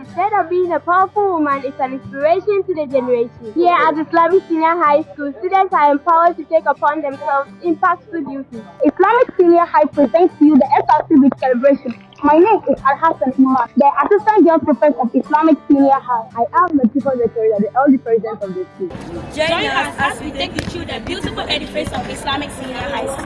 Instead of being a powerful woman, it's an inspiration to the generation. Here at Islamic Senior High School, students are empowered to take upon themselves impactful duties. Islamic Senior High presents to you the SRC Week celebration. My name is Al Hassan Umar, the Assistant Girl Prefect of Islamic Senior High. I am the Chief Secretary, the elder president of the school. Join us as we take you through the beautiful edifice of Islamic Senior High School.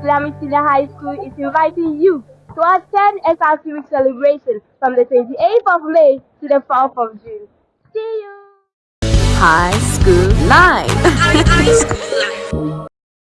Islamic Senior High School is inviting you to attend SRC Week celebration from the 28th of May to the 4th of June. See you! High School Live.